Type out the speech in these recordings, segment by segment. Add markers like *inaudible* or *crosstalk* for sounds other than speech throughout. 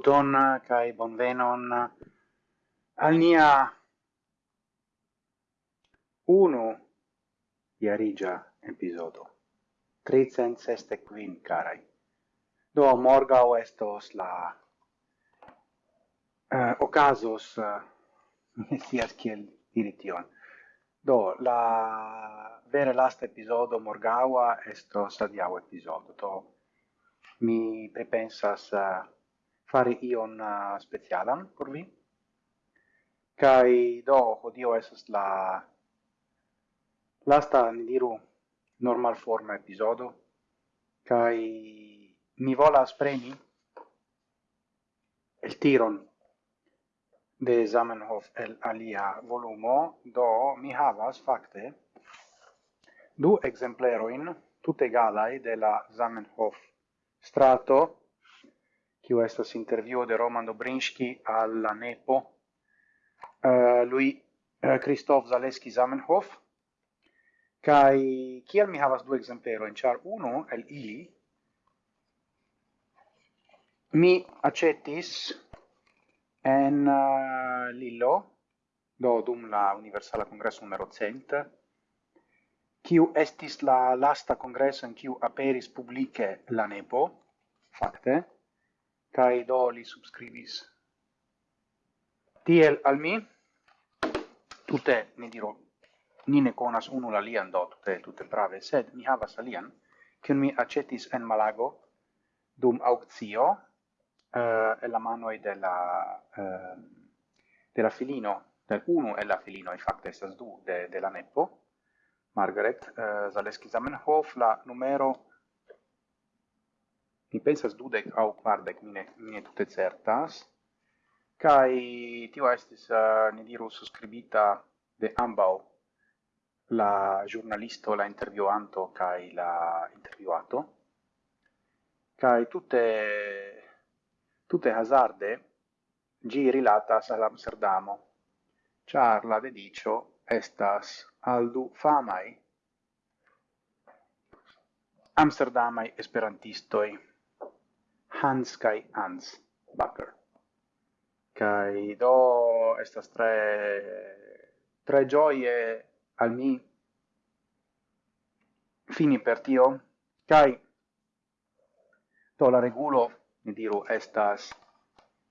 saluton kai bonvenon al nia uno iarigia episodo. Tricent seste quin, carai. Do, morgau estos la uh, ocasos uh, *laughs* sias kiel diri. Do, la vere last episodo morgaua estos adiau episodo. Do, mi prepensas uh, fare ion uh, specialan por vi. Kai do hodio esas la lasta ni diru normal forma episodo. Kai mi volas preni el tiron de Zamenhof el alia volumo. Do mi havas fakte du exempleroin tutte galai de la Zamenhof strato kiu estas intervjuo de Roman Dobrinski alla nepo. Uh, lui uh, Christoph Zaleski Zamenhof. Kai kiel mi havas du exemplero en char uno el ili mi aĉetis en uh, Lillo do dum la Universala congresso numero 100 kiu estis la lasta congresso en kiu aperis publike la nepo fakte cae do li subscribis. Tiel al mi, tutte, mi diro, ni ne conas unu la lian do, tutte, tutte prave, sed mi havas alian, cion mi acetis en Malago dum auctio, uh, eh, la manoi de la, uh, de la filino, del unu e la filino, in fact, estas du, de, de la Neppo, Margaret uh, Zaleski Zamenhof, la numero pensas dudec au quardec, mine, mine tute certas, Kai tio estis, uh, ne diru, suscribita de ambau la giornalisto, la intervjuanto, kai la intervjuato. Kai tutte, tutte hazarde gi rilatas al Amsterdamo, char la dedicio estas aldu famai Amsterdamai esperantistoi. Hans kai Hans Bakker. Kai do estas tre tre gioie al mi fini per tio kai to la regulo mi diru estas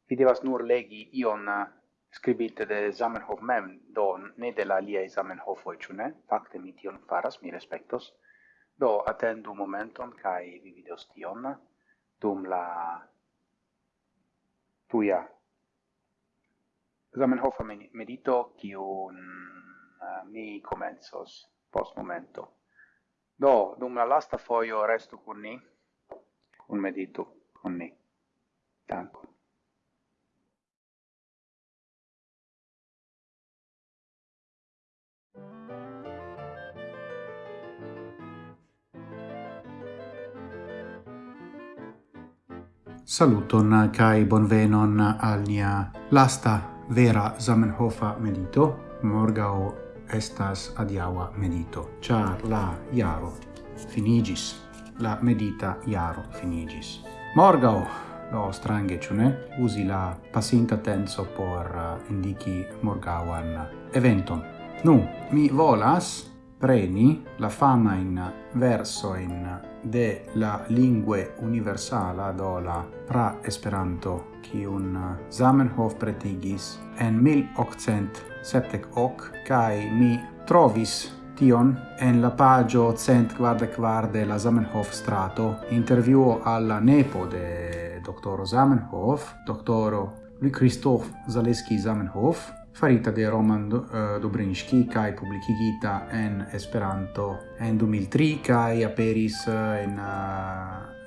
vi devas nur legi ion eh, scribite de Zamenhof mem, do ne de la aliei Zamenhofoi, ciu ne? Fakte mi tion faras, mi respectos. Do, attendu momenton, kai vi videos tion dum la tuia Zamenhof medito kiun uh, mi comenzos post momento. Do, dum la lasta foio resto con ni, un medito con ni. Dankon. Saluton kai bonvenon al nia lasta vera Zamenhofa medito. Morgao estas adiaŭa medito, Char la iaro finigis. La medita iaro finigis. Morgao lo strange ĉu usi la pasinta tenso por uh, indiki morgawan eventon. Nu, mi volas preni la fama in verso in de la lingue universala do la pra Esperanto kiun eh, Zamenhof pretigis en 1870 kai mi trovis tion en la pagio cent quarde de la Zamenhof strato intervjuo alla nepo de doktoro Zamenhof doktoro Lui Christophe Zaleski Zamenhof farita de Roman eh, Dobrinski kai publikigita en Esperanto. En 2003 kai aperis eh, en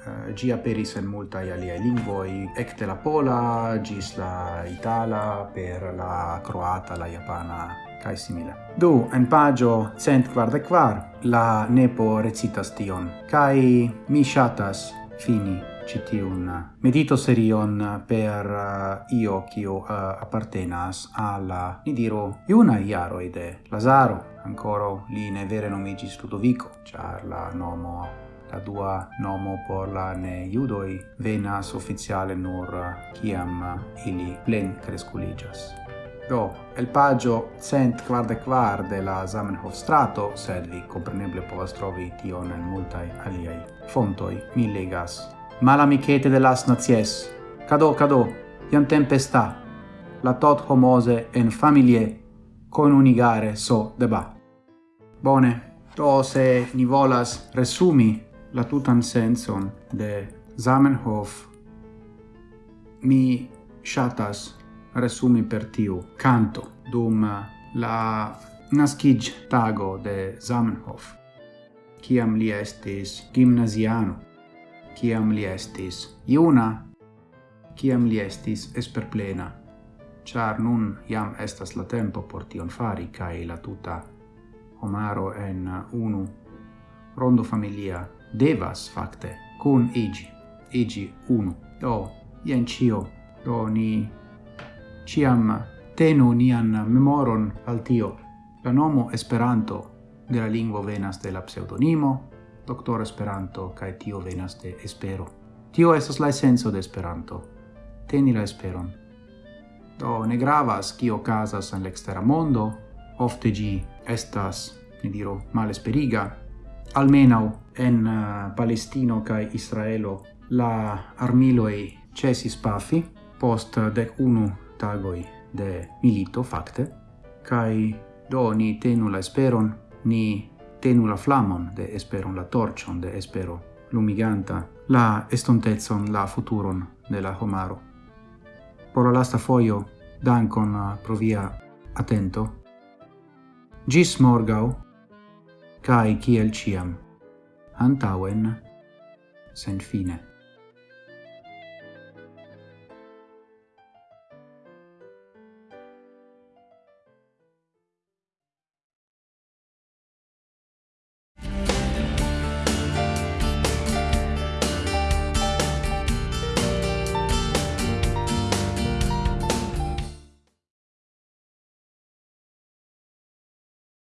Uh, eh, gi aperis en multa alia lingvo ekde la pola gis la itala, per la croata, la japana kai simile. Du, en pagio cent kvardek quar la nepo recitas tion, kai mi shatas fini citiun medito serion per uh, io kio uh, appartenas alla ni diru iuna iaro ide Lazaro. Ancora li ne vere nomigis Ludovico char la nomo la dua nomo por la ne judoi venas ufficiale nur uh, kiam uh, ili plen cresculigas Do, el pagio cent quarde quar de la Zamenhof strato, sed vi compreneble povas trovi tion en multae aliei fontoi, mi legas Malamicete de las nazies, cado cado, iam tempesta, la tot homose en familie conunigare so deba. Bone, do se ni volas resumi la tutan senson de Zamenhof, mi shatas resumi per tiu canto dum la nascig tago de Zamenhof, ciam li estis gimnasiano ciam li estis iuna, ciam li estis esperplena, char nun iam estas la tempo por tion fari cae la tuta homaro en unu rondo familia devas facte cun igi, igi unu. Do, ien cio, do ni ciam tenu nian memoron al tio. La nomo Esperanto de la lingvo venas de la pseudonimo doctor Esperanto, kai tio venas de espero. Tio estas la essenso de Esperanto. Teni la esperon. Do ne gravas cio casas en l'extera mondo, ofte gi estas, ne diro, malesperiga, almenau en uh, Palestino kai Israelo la armiloi cesis pafi post dec unu tagoi de milito facte, kai do ni tenu la esperon, ni tenu la flamon de esperon, la torcion de espero, lumiganta la estontezon, la futuron de la homaro. Por la lasta foio, dankon uh, pro via atento. Gis morgau, cae ciel ciam, antauen, sen fine.